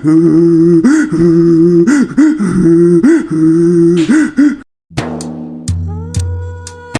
Hmm.